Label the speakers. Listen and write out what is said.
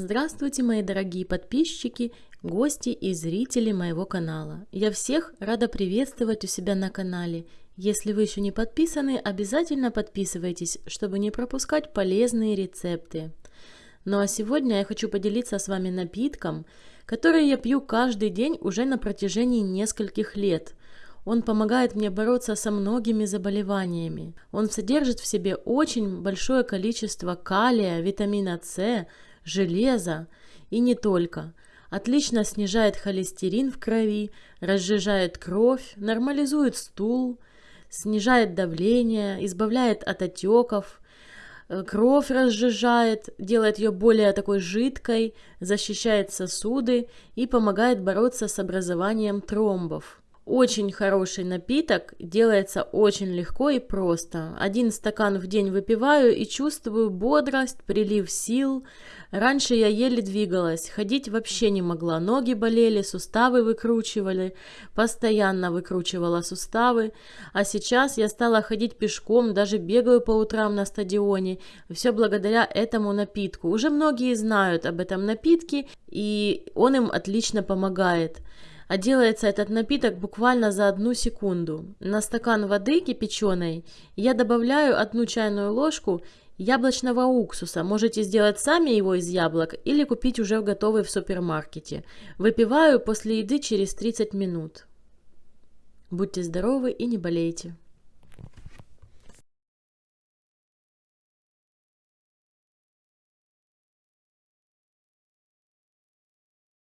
Speaker 1: Здравствуйте, мои дорогие подписчики, гости и зрители моего канала. Я всех рада приветствовать у себя на канале. Если вы еще не подписаны, обязательно подписывайтесь, чтобы не пропускать полезные рецепты. Ну а сегодня я хочу поделиться с вами напитком, который я пью каждый день уже на протяжении нескольких лет. Он помогает мне бороться со многими заболеваниями. Он содержит в себе очень большое количество калия, витамина С, железа и не только. Отлично снижает холестерин в крови, разжижает кровь, нормализует стул, снижает давление, избавляет от отеков, э, кровь разжижает, делает ее более такой жидкой, защищает сосуды и помогает бороться с образованием тромбов. Очень хороший напиток, делается очень легко и просто. Один стакан в день выпиваю и чувствую бодрость, прилив сил. Раньше я еле двигалась, ходить вообще не могла, ноги болели, суставы выкручивали, постоянно выкручивала суставы. А сейчас я стала ходить пешком, даже бегаю по утрам на стадионе. Все благодаря этому напитку. Уже многие знают об этом напитке, и он им отлично помогает а делается этот напиток буквально за одну секунду. На стакан воды кипяченой я добавляю одну чайную ложку яблочного уксуса. Можете сделать сами его из яблок или купить уже готовый в супермаркете. Выпиваю после еды через 30 минут. Будьте здоровы и не болейте.